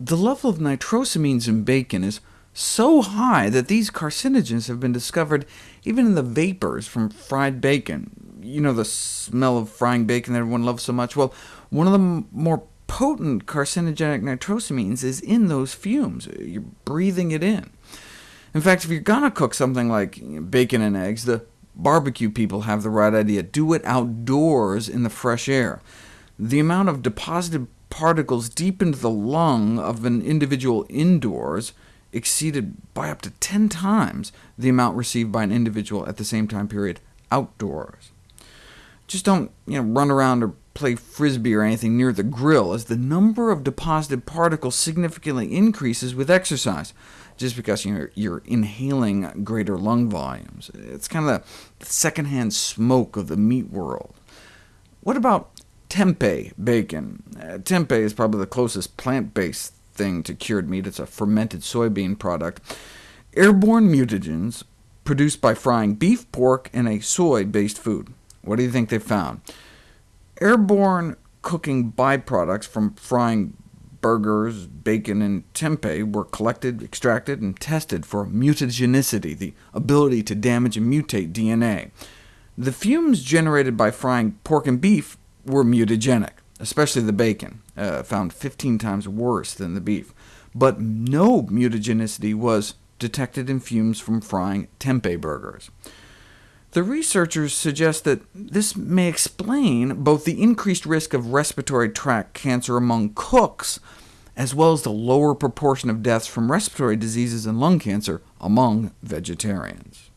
The level of nitrosamines in bacon is so high that these carcinogens have been discovered even in the vapors from fried bacon. You know the smell of frying bacon that everyone loves so much? Well, one of the more potent carcinogenic nitrosamines is in those fumes. You're breathing it in. In fact, if you're going to cook something like bacon and eggs, the barbecue people have the right idea. Do it outdoors in the fresh air. The amount of deposited particles deep into the lung of an individual indoors exceeded by up to 10 times the amount received by an individual at the same time period outdoors. Just don't you know, run around or play frisbee or anything near the grill, as the number of deposited particles significantly increases with exercise, just because you're, you're inhaling greater lung volumes. It's kind of the secondhand smoke of the meat world. What about tempeh bacon. Uh, tempeh is probably the closest plant-based thing to cured meat. It's a fermented soybean product. Airborne mutagens produced by frying beef, pork, and a soy-based food. What do you think they found? Airborne cooking byproducts from frying burgers, bacon, and tempeh were collected, extracted, and tested for mutagenicity, the ability to damage and mutate DNA. The fumes generated by frying pork and beef were mutagenic, especially the bacon, uh, found 15 times worse than the beef. But no mutagenicity was detected in fumes from frying tempeh burgers. The researchers suggest that this may explain both the increased risk of respiratory tract cancer among cooks, as well as the lower proportion of deaths from respiratory diseases and lung cancer among vegetarians.